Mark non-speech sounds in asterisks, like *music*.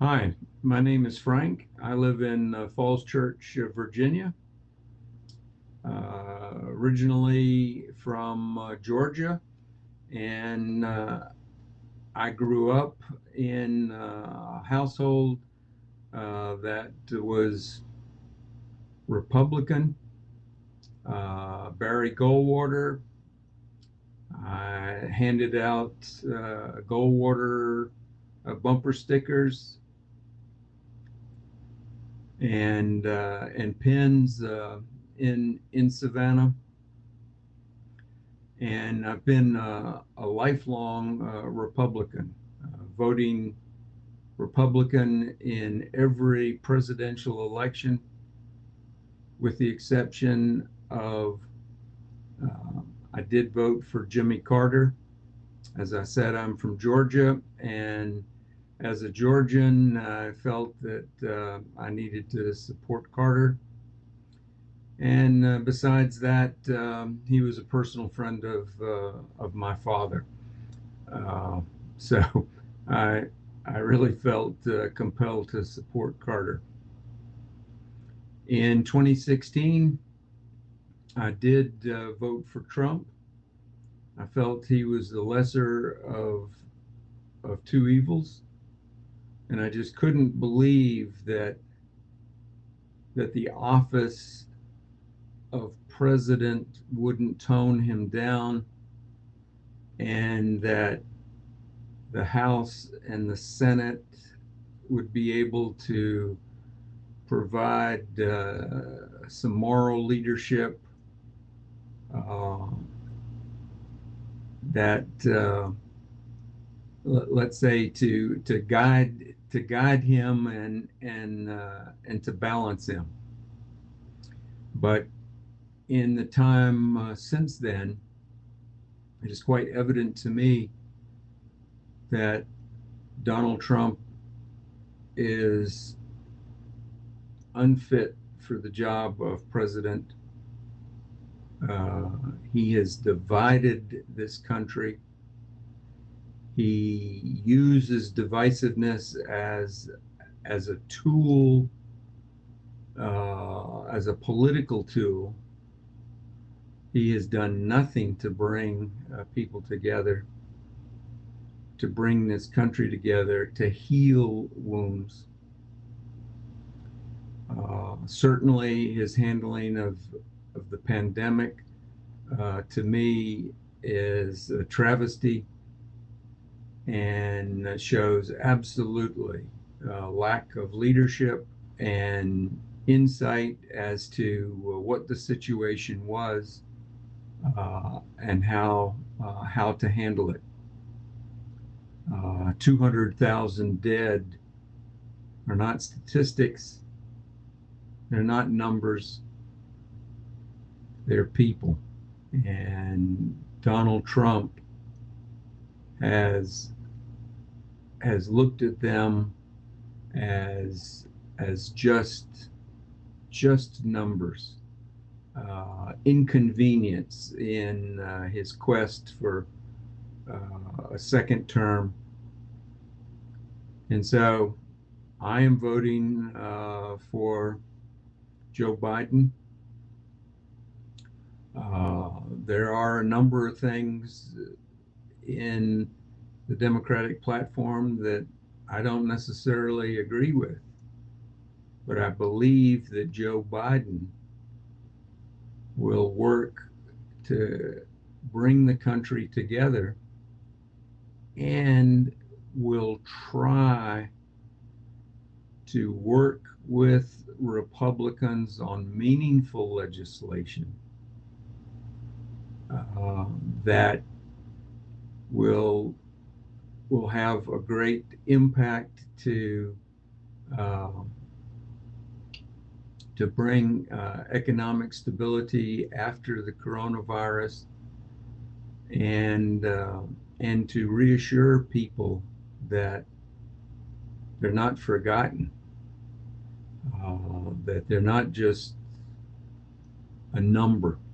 Hi, my name is Frank. I live in uh, Falls Church, Virginia. Uh, originally from uh, Georgia, and uh, I grew up in uh, a household uh, that was Republican. Barry Goldwater. I handed out Goldwater bumper stickers and uh, and pins uh, in in Savannah. And I've been uh, a lifelong uh, Republican, uh, voting Republican in every presidential election, with the exception of uh, I did vote for Jimmy Carter. As I said, I'm from Georgia, and as a Georgian, I felt that uh, I needed to support Carter. And uh, besides that, um, he was a personal friend of uh, of my father. Uh, so *laughs* I I really felt uh, compelled to support Carter. In 2016, I did uh, vote for Trump. I felt he was the lesser of of two evils and I just couldn't believe that that the office of president wouldn't tone him down and that the House and the Senate would be able to provide uh, some moral leadership uh, that uh, let's say to to guide to guide him and and uh, and to balance him. But in the time uh, since then, it is quite evident to me that Donald Trump is unfit for the job of president. Uh, he has divided this country he uses divisiveness as as a tool, uh, as a political tool. He has done nothing to bring uh, people together, to bring this country together, to heal wounds. Uh, certainly, his handling of of the pandemic, uh, to me, is a travesty and shows absolutely uh, lack of leadership and insight as to uh, what the situation was uh, and how uh, how to handle it. Uh, 200,000 dead are not statistics. They're not numbers. They're people. And Donald Trump has has looked at them as as just just numbers, uh, inconvenience in uh, his quest for uh, a second term, and so I am voting uh, for Joe Biden. Uh, there are a number of things in the Democratic platform that I don't necessarily agree with. But I believe that Joe Biden will work to bring the country together and will try to work with Republicans on meaningful legislation uh, that will will have a great impact to uh, to bring uh, economic stability after the coronavirus and uh, and to reassure people that they're not forgotten uh, that they're not just a number